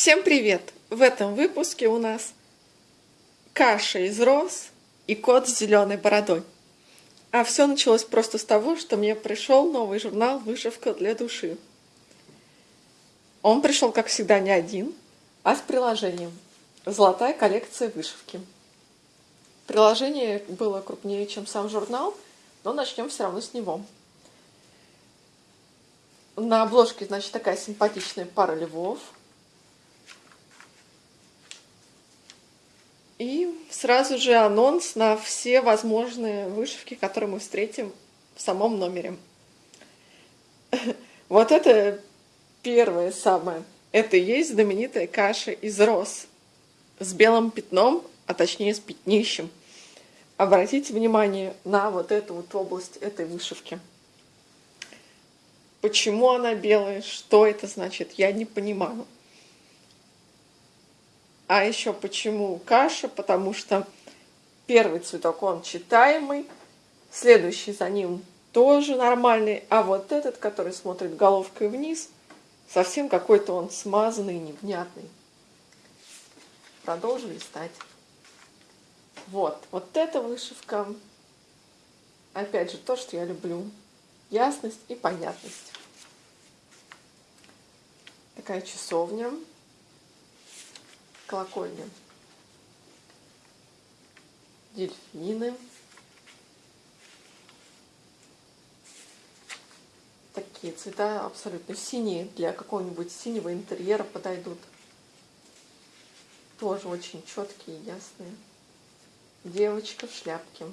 Всем привет! В этом выпуске у нас каша из роз и кот с зеленой бородой. А все началось просто с того, что мне пришел новый журнал «Вышивка для души». Он пришел, как всегда, не один, а с приложением «Золотая коллекция вышивки». Приложение было крупнее, чем сам журнал, но начнем все равно с него. На обложке, значит, такая симпатичная пара львов. И сразу же анонс на все возможные вышивки, которые мы встретим в самом номере. Вот это первое самое. Это и есть знаменитая каша из роз с белым пятном, а точнее с пятнищем. Обратите внимание на вот эту вот область этой вышивки. Почему она белая, что это значит, я не понимаю. А еще почему каша? Потому что первый цветок, он читаемый, следующий за ним тоже нормальный, а вот этот, который смотрит головкой вниз, совсем какой-то он смазанный, невнятный. Продолжим листать. Вот, вот эта вышивка, опять же, то, что я люблю. Ясность и понятность. Такая часовня, колокольня. Дельфины. Такие цвета абсолютно синие, для какого-нибудь синего интерьера подойдут. Тоже очень четкие, ясные. Девочка в шляпке.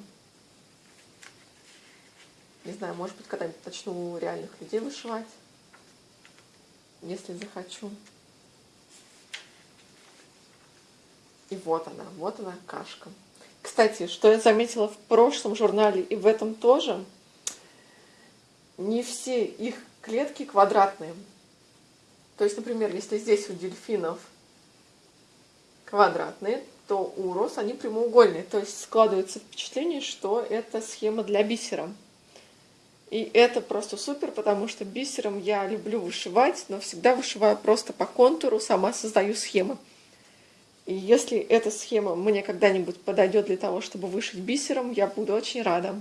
Не знаю, может быть, когда-нибудь начну реальных людей вышивать, если захочу. И вот она, вот она кашка. Кстати, что я заметила в прошлом журнале и в этом тоже, не все их клетки квадратные. То есть, например, если здесь у дельфинов квадратные, то у роз они прямоугольные. То есть складывается впечатление, что это схема для бисера. И это просто супер, потому что бисером я люблю вышивать, но всегда вышиваю просто по контуру, сама создаю схемы. И если эта схема мне когда-нибудь подойдет для того, чтобы вышить бисером, я буду очень рада.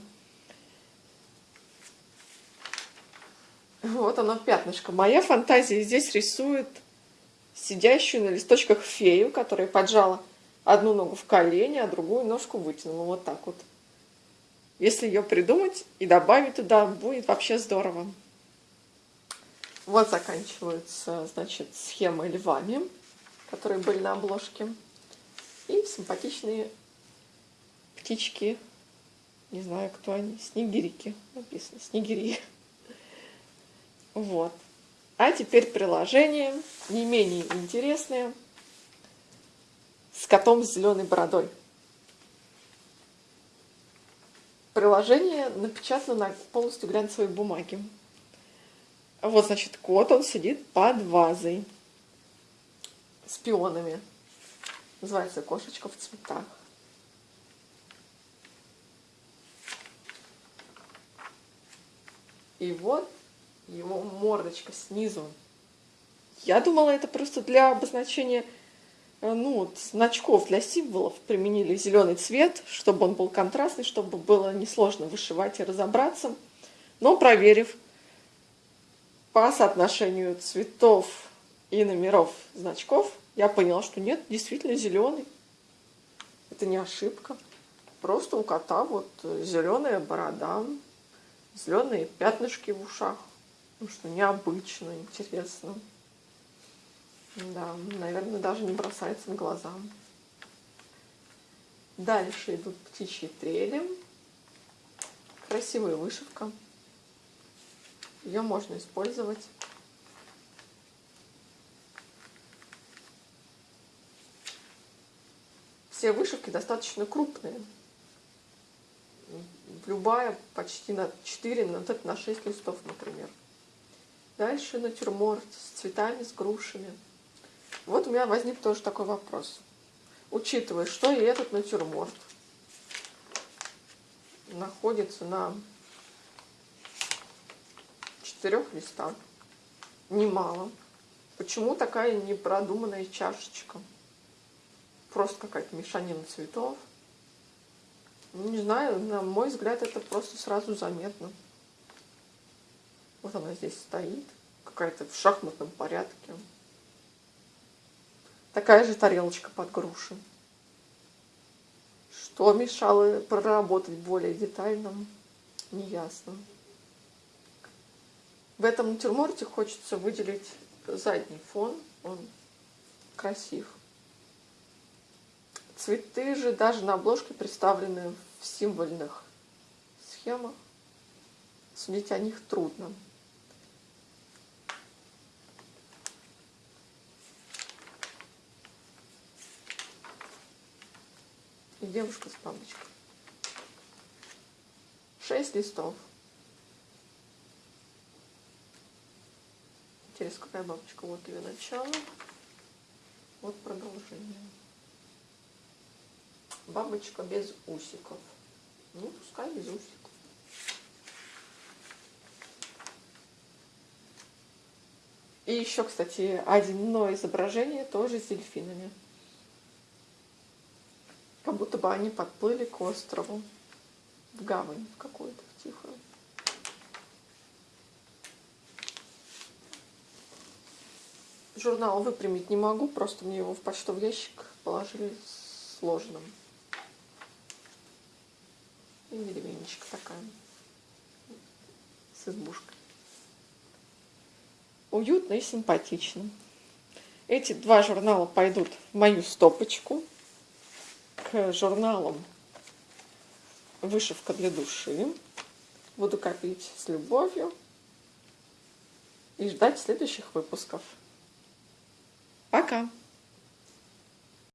Вот оно пятнышко. Моя фантазия здесь рисует сидящую на листочках фею, которая поджала одну ногу в колени, а другую ножку вытянула. Вот так вот. Если ее придумать и добавить туда, будет вообще здорово. Вот заканчиваются, значит, схемы львами, которые были на обложке. И симпатичные птички. Не знаю, кто они. Снегирики написано. Снегири. Вот. А теперь приложение, не менее интересное, с котом с зеленой бородой. Приложение напечатано на полностью глянцевой бумаге. Вот, значит, кот, он сидит под вазой с пионами. Называется «Кошечка в цветах». И вот его мордочка снизу. Я думала, это просто для обозначения Э, ну, значков для символов применили зеленый цвет, чтобы он был контрастный, чтобы было несложно вышивать и разобраться. Но проверив по соотношению цветов и номеров значков, я поняла, что нет, действительно зеленый. Это не ошибка. Просто у кота вот зеленая борода, зеленые пятнышки в ушах. Ну что необычно, интересно. Да, наверное, даже не бросается в глаза. Дальше идут птичьи трели. Красивая вышивка. Ее можно использовать. Все вышивки достаточно крупные. Любая почти на 4, на, на 6 листов, например. Дальше натюрморт с цветами, с грушами. Вот у меня возник тоже такой вопрос. Учитывая, что и этот натюрморт находится на четырех листах, немало. Почему такая непродуманная чашечка? Просто какая-то мешанина цветов. Ну, не знаю, на мой взгляд, это просто сразу заметно. Вот она здесь стоит, какая-то в шахматном порядке. Такая же тарелочка под груши. Что мешало проработать более детально, неясно. В этом натюрморте хочется выделить задний фон, он красив. Цветы же даже на обложке представлены в символьных схемах. Судить о них трудно. И девушка с бабочкой. Шесть листов. Интересно, какая бабочка? Вот ее начало. Вот продолжение. Бабочка без усиков. Ну, пускай без усиков. И еще, кстати, одно изображение тоже с дельфинами. Как будто бы они подплыли к острову. В гавань какую-то тихую. Журнал выпрямить не могу, просто мне его в почтовый ящик положили сложным. И деревенечка такая с избушкой. Уютно и симпатично. Эти два журнала пойдут в мою стопочку к журналам «Вышивка для души». Буду копить с любовью и ждать следующих выпусков. Пока!